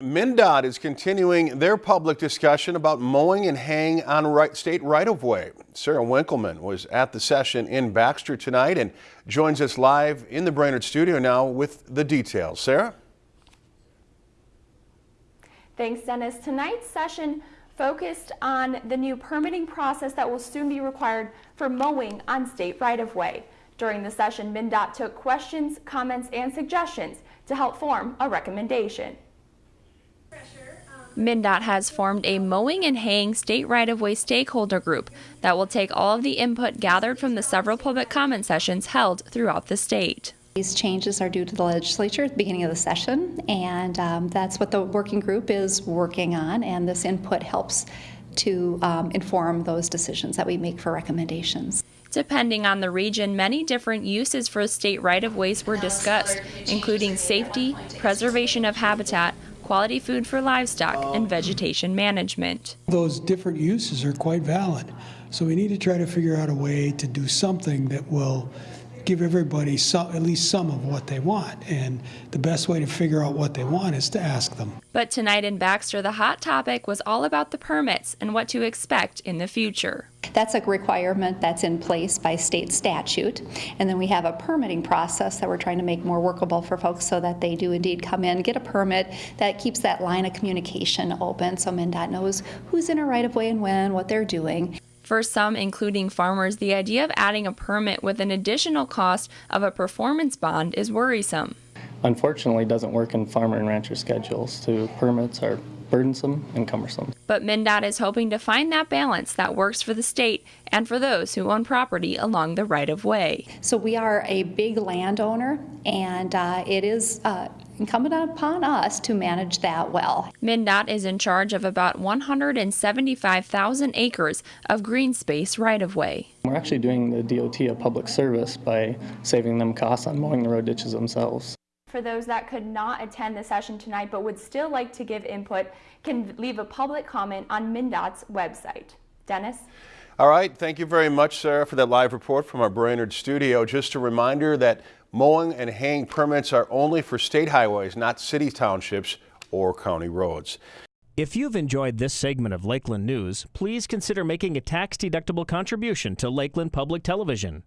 MnDOT is continuing their public discussion about mowing and haying on right, state right-of-way. Sarah Winkleman was at the session in Baxter tonight and joins us live in the Brainerd studio now with the details. Sarah? Thanks, Dennis. Tonight's session focused on the new permitting process that will soon be required for mowing on state right-of-way. During the session, MnDOT took questions, comments, and suggestions to help form a recommendation. MnDOT has formed a mowing and haying state right-of-way stakeholder group that will take all of the input gathered from the several public comment sessions held throughout the state. These changes are due to the legislature at the beginning of the session, and um, that's what the working group is working on, and this input helps to um, inform those decisions that we make for recommendations. Depending on the region, many different uses for state right-of-ways were discussed, including safety, preservation of habitat, quality food for livestock, and oh. vegetation management. Those different uses are quite valid. So we need to try to figure out a way to do something that will give everybody some, at least some of what they want. And the best way to figure out what they want is to ask them. But tonight in Baxter, the hot topic was all about the permits and what to expect in the future. That's a requirement that's in place by state statute. And then we have a permitting process that we're trying to make more workable for folks so that they do indeed come in, get a permit that keeps that line of communication open so MnDOT knows who's in a right of way and when, what they're doing. For some, including farmers, the idea of adding a permit with an additional cost of a performance bond is worrisome. Unfortunately, doesn't work in farmer and rancher schedules. To permits are burdensome and cumbersome. But MnDOT is hoping to find that balance that works for the state and for those who own property along the right of way. So we are a big landowner, and uh, it is uh, incumbent upon us to manage that well. MnDOT is in charge of about 175,000 acres of green space right of way. We're actually doing the DOT a public service by saving them costs on mowing the road ditches themselves. For those that could not attend the session tonight but would still like to give input, can leave a public comment on MnDOT's website. Dennis? All right, thank you very much, Sarah, for that live report from our Brainerd studio. Just a reminder that mowing and haying permits are only for state highways, not city townships or county roads. If you've enjoyed this segment of Lakeland News, please consider making a tax-deductible contribution to Lakeland Public Television.